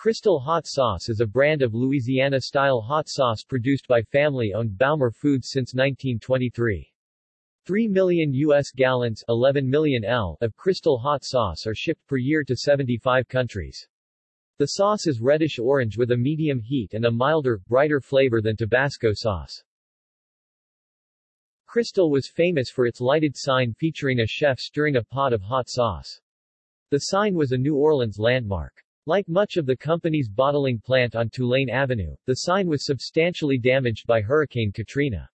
Crystal Hot Sauce is a brand of Louisiana-style hot sauce produced by family-owned Baumer Foods since 1923. 3 million U.S. gallons 11 million L of Crystal Hot Sauce are shipped per year to 75 countries. The sauce is reddish-orange with a medium heat and a milder, brighter flavor than Tabasco sauce. Crystal was famous for its lighted sign featuring a chef stirring a pot of hot sauce. The sign was a New Orleans landmark. Like much of the company's bottling plant on Tulane Avenue, the sign was substantially damaged by Hurricane Katrina.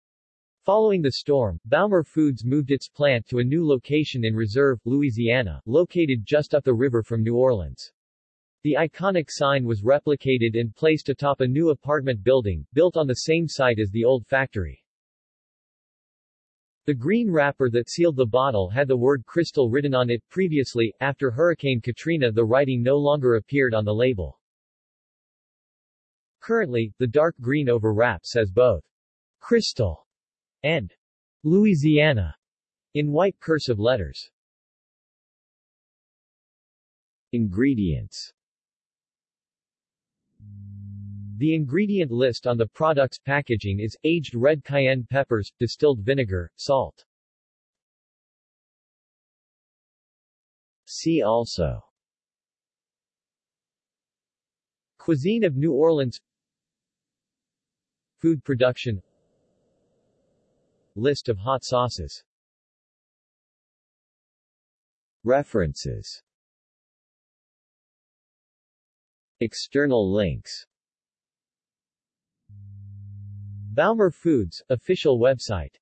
Following the storm, Baumer Foods moved its plant to a new location in Reserve, Louisiana, located just up the river from New Orleans. The iconic sign was replicated and placed atop a new apartment building, built on the same site as the old factory. The green wrapper that sealed the bottle had the word Crystal written on it previously. After Hurricane Katrina the writing no longer appeared on the label. Currently, the dark green over wrap says both Crystal and Louisiana in white cursive letters. Ingredients the ingredient list on the product's packaging is, aged red cayenne peppers, distilled vinegar, salt. See also. Cuisine of New Orleans. Food production. List of hot sauces. References. External links Baumer Foods, official website